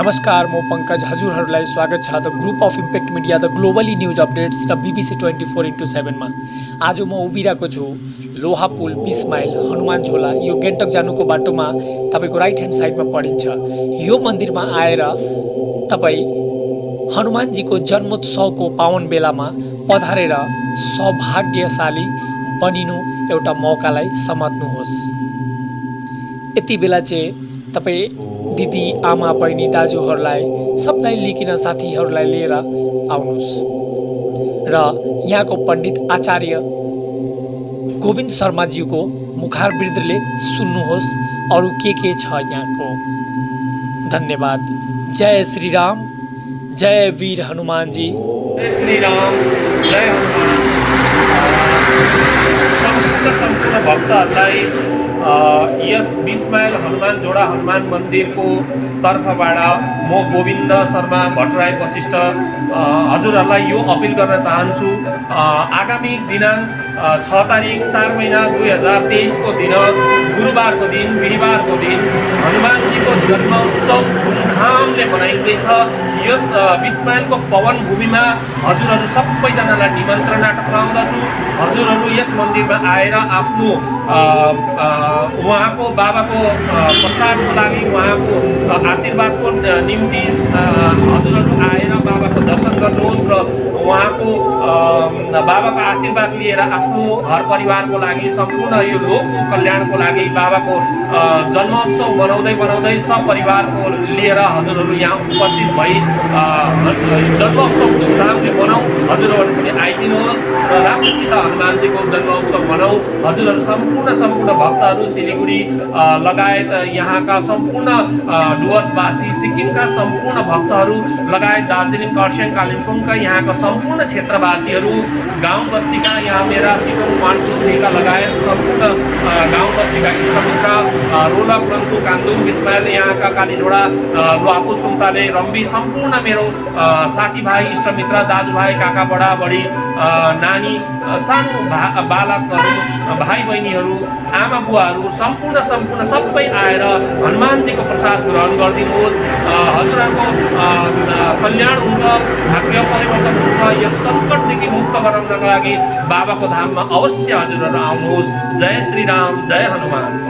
नमस्कार म पङ्कज हजुरहरूलाई स्वागत छ the group of impact media the globally news updates र बिबिसी ट्वेन्टी फोर इन्टु सेभेनमा आज म उभिरहेको छु लोहा पुल बिस माइल हनुमान झोला यो गेन्टक जानुको बाटोमा तपाईँको राइट ह्यान्ड साइडमा परिन्छ यो मन्दिरमा आएर तपाईँ हनुमानजीको जन्मोत्सवको पावन बेलामा पधारेर सौभाग्यशाली बनिनु एउटा मौकालाई समात्नुहोस्। यति बेला चाहिँ तपाईँ दिदी आमा बहिनी दाजुहरूलाई सबलाई लिकिन साथीहरूलाई लिएर आउनुहोस्। र यहाँको पण्डित आचार्य गोविन्द शर्माज्यूको मुखार वृद्धले सुन्नुहोस् अरू के के छ यहाँको। धन्यवाद। जय श्री राम जय वीर हनुमानजी। जय श्री राम जय हनुमान भक्तहरूलाई यस बिस माइल हनुमान जोडा हनुमान मन्दिरको तर्फबाट म गोविन्द शर्मा भट्टराई वशिष्ठ हजुरहरूलाई यो अपिल गर्न चाहन्छु आगामी दिनाङ्क छ तारिक चार महिना दुई हजार तेइसको दिन गुरुबारको दिन बिहिबारको दिन हनुमानजीको जन्मोत्सव धुमधामले मनाइँदैछ। यस बिस माइलको पवन भूमिमा हजुरहरू सबैजनालाई निमन्त्रणा टक्राउँदछु हजुरहरू यस मन्दिरमा आएर आफ्नो उहाँको बाबाको प्रसादको लागि उहाँको आशीर्वादको निम्ति हजुरहरू आएर दर्शन गर्नुहोस् र उहाँको बाबाको आशीर्वाद लिएर आफ्नो घर परिवारको लागि सम्पूर्ण यो लोकको कल्याणको लागि बाबाको जन्मोत्सव मनाउँदै मनाउँदै सपरिवारको लिएर हजुरहरू यहाँ उपस्थित भई जन्मोत्सव धुमधामले मनाउँ। हजुरहरू पनि आइदिनुहोस् र राम्रोसित हनुमानजीको जन्मोत्सव मनाउँ हजुरहरू सम्पूर्ण सम्पूर्ण भक्तहरू सिलगढी अ, लगायत यहाँका सम्पूर्ण डुवर्सवासी सिक्किमका सम्पूर्ण भक्तहरू लगायत दार्जिलिङ खरसाङ कालिम्पोङका यहाँका सम्पूर्ण क्षेत्रवासीहरू गाउँ बस्तीका यहाँ मेरा सिटोङ थ्रीका लगायत सम्पूर्ण गाउँ बस्तीका इष्टमित्र अ, रोलक रङ्कु कान्दुङ बिस्माइल यहाँका कालीझोडा अ, लुहापुल सुन्ताले रम्बी सम्पूर्ण मेरो साथीभाइ इष्टमित्र दाजुभाइ काका बडा अ, नानी सानो भा बालकहरू भाइ बहिनीहरू आमा बुवाहरू सम्पूर्ण सम्पूर्ण सबै आएर हनुमानजीको प्रसाद ग्रहण गरिदिनुहोस्। हजुरहरूको कल्याण हुन्छ भाग्य परिवर्तन हुन्छ यस सङ्कटदेखि मुक्त गराउनका लागि बाबाको धाममा अवश्य हजुरहरू आउनुहोस्। जय श्री राम जय हनुमान।